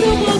Beautiful.